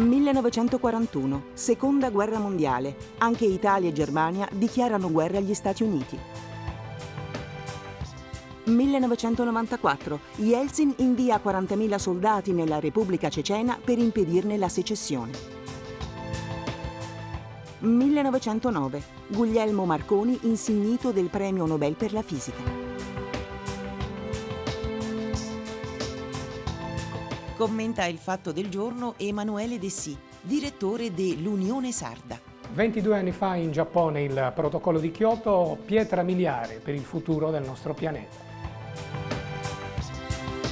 1941, seconda guerra mondiale. Anche Italia e Germania dichiarano guerra agli Stati Uniti. 1994, Yeltsin invia 40.000 soldati nella Repubblica Cecena per impedirne la secessione. 1909, Guglielmo Marconi insignito del Premio Nobel per la fisica. Commenta il fatto del giorno Emanuele Dessì, direttore dell'Unione Sarda. 22 anni fa in Giappone il protocollo di Kyoto, pietra miliare per il futuro del nostro pianeta.